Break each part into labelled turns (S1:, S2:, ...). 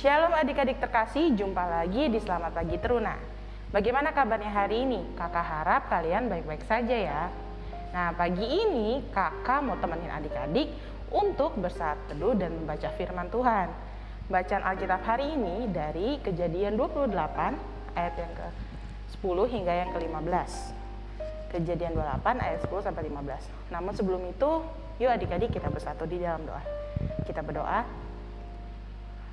S1: Shalom adik-adik terkasih, jumpa lagi di Selamat Pagi Teruna. Bagaimana kabarnya hari ini? Kakak harap kalian baik-baik saja ya. Nah, pagi ini kakak mau temenin adik-adik untuk bersaat teduh dan membaca firman Tuhan. Bacaan Alkitab hari ini dari kejadian 28 ayat yang ke-10 hingga yang ke-15. Kejadian 28 ayat 10 sampai 15. Namun sebelum itu, yuk adik-adik kita bersatu di dalam doa. Kita berdoa,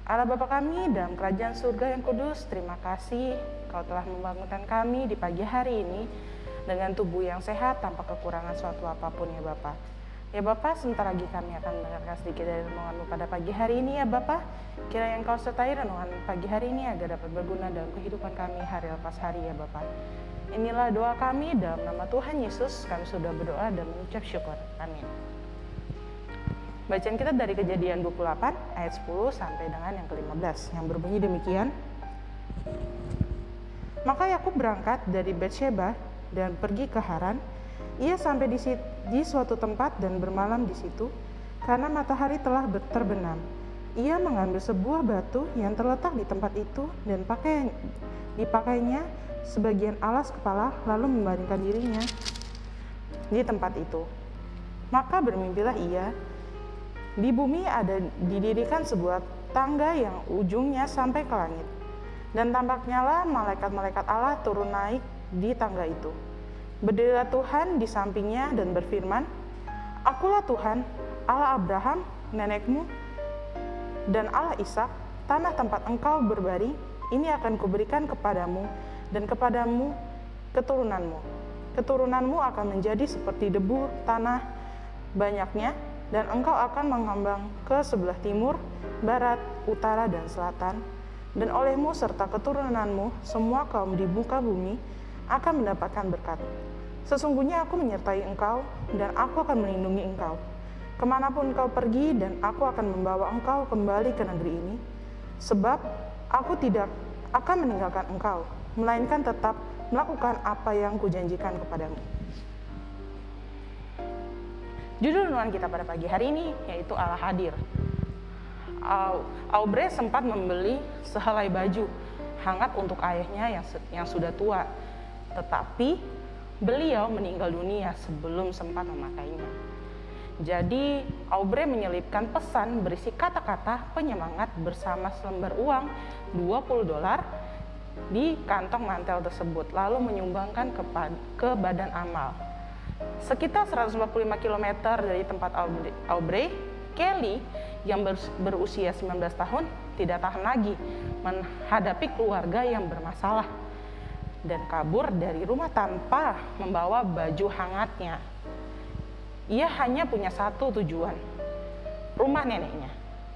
S1: Allah Bapa kami dalam kerajaan surga yang kudus, terima kasih Kau telah membangunkan kami di pagi hari ini dengan tubuh yang sehat tanpa kekurangan suatu apa pun ya Bapak. Ya Bapak, sebentar lagi kami akan mendengarkan sedikit dari renunganmu pada pagi hari ini ya Bapak. Kira yang kau sertai renungan pagi hari ini agar dapat berguna dalam kehidupan kami hari lepas hari ya Bapak. Inilah doa kami dalam nama Tuhan Yesus, kami sudah berdoa dan mengucap syukur. Amin. Bacaan kita dari kejadian 28 ayat 10 sampai dengan yang ke-15 yang berbunyi demikian. Maka Yakub berangkat dari Betsheba dan pergi ke Haran. Ia sampai di, di suatu tempat dan bermalam di situ karena matahari telah terbenam. Ia mengambil sebuah batu yang terletak di tempat itu dan pakai dipakainya sebagian alas kepala lalu membaringkan dirinya di tempat itu. Maka bermimpilah ia di bumi ada didirikan sebuah tangga yang ujungnya sampai ke langit. Dan tampaknya lah malaikat-malaikat Allah turun naik di tangga itu. Berdirilah Tuhan di sampingnya dan berfirman, Akulah Tuhan, Allah Abraham, nenekmu, dan Allah Ishak, tanah tempat engkau berbaring, ini akan kuberikan kepadamu dan kepadamu keturunanmu. Keturunanmu akan menjadi seperti debu tanah banyaknya, dan engkau akan mengambang ke sebelah timur, barat, utara, dan selatan, dan olehmu serta keturunanmu semua kaum di muka bumi akan mendapatkan berkat. Sesungguhnya aku menyertai engkau, dan aku akan melindungi engkau. Ke mana pun engkau pergi, dan aku akan membawa engkau kembali ke negeri ini, sebab aku tidak akan meninggalkan engkau, melainkan tetap melakukan apa yang kujanjikan kepadamu. Judul renungan kita pada pagi hari ini yaitu Allah hadir. Aubrey sempat membeli sehelai baju hangat untuk ayahnya yang yang sudah tua tetapi beliau meninggal dunia sebelum sempat memakainya. Jadi Aubrey menyelipkan pesan berisi kata-kata penyemangat bersama selembar uang 20 dolar di kantong mantel tersebut lalu menyumbangkan ke, ke badan amal. Sekitar 145 km dari tempat Aubrey, Kelly yang berusia 19 tahun tidak tahan lagi menghadapi keluarga yang bermasalah dan kabur dari rumah tanpa membawa baju hangatnya. Ia hanya punya satu tujuan, rumah neneknya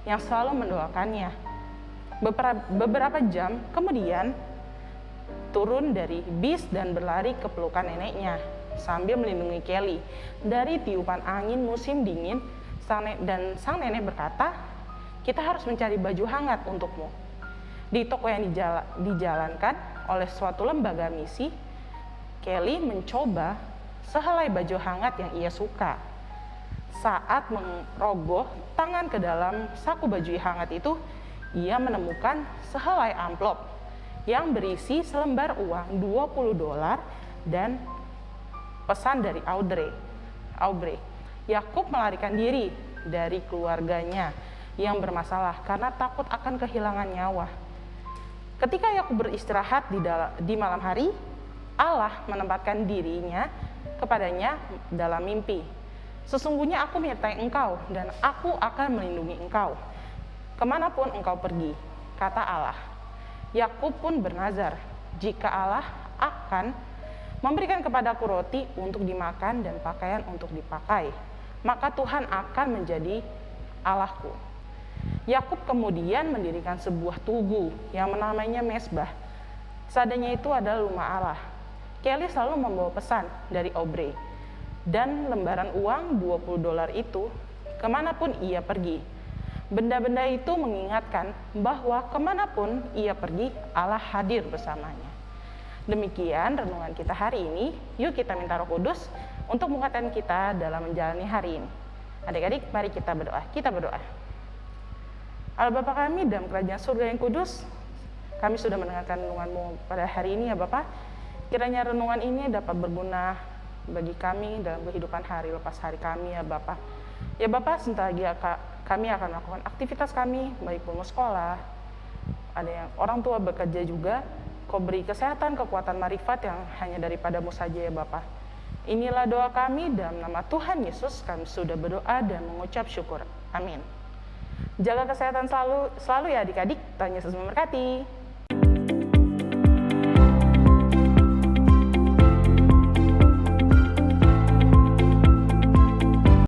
S1: yang selalu mendoakannya. Beberapa, jam kemudian turun dari bis dan berlari ke pelukan neneknya sambil melindungi Kelly dari tiupan angin musim dingin dan sang nenek berkata, kita harus mencari baju hangat untukmu. Di toko yang dijalankan oleh suatu lembaga misi, Kelly mencoba sehelai baju hangat yang ia suka. Saat merogoh tangan ke dalam saku baju hangat itu, ia menemukan sehelai amplop yang berisi selembar uang 20 dolar dan pesan dari Audrey. Aubrey. Yakub melarikan diri dari keluarganya yang bermasalah karena takut akan kehilangan nyawa. Ketika Yakub beristirahat di, di malam hari, Allah menempatkan dirinya kepadanya dalam mimpi. Sesungguhnya aku menyertai engkau dan aku akan melindungi engkau. Ke mana pun engkau pergi, kata Allah. Yakub pun bernazar, jika Allah akan memberikan kepadaku roti untuk dimakan dan pakaian untuk dipakai, maka Tuhan akan menjadi Allahku. Yakub kemudian mendirikan sebuah tugu yang namanya mesbah. Sadanya itu adalah rumah Allah. Kelly selalu membawa pesan dari Aubrey. Dan lembaran uang 20 dolar itu ke mana pun ia pergi. Benda-benda itu mengingatkan bahwa ke mana pun ia pergi, Allah hadir bersamanya. Demikian renungan kita hari ini. Yuk kita minta roh kudus untuk menguatkan kita dalam menjalani hari ini. Adik-adik, mari kita berdoa. Kita berdoa. Allah Bapa kami dalam kerajaan surga yang kudus, kami sudah mendengarkan renunganmu pada hari ini ya Bapak. Kiranya renungan ini dapat berguna bagi kami dalam kehidupan hari lepas hari kami ya Bapak. Ya Bapak, sebentar lagi kami akan melakukan aktivitas kami, baik pun sekolah, ada yang orang tua bekerja juga, kau beri kesehatan, kekuatan marifat yang hanya daripadamu saja ya Bapak. Inilah doa kami dalam nama Tuhan Yesus kami sudah berdoa dan mengucap syukur. Amin. Jaga kesehatan selalu, selalu ya adik-adik. Tuhan Yesus memberkati.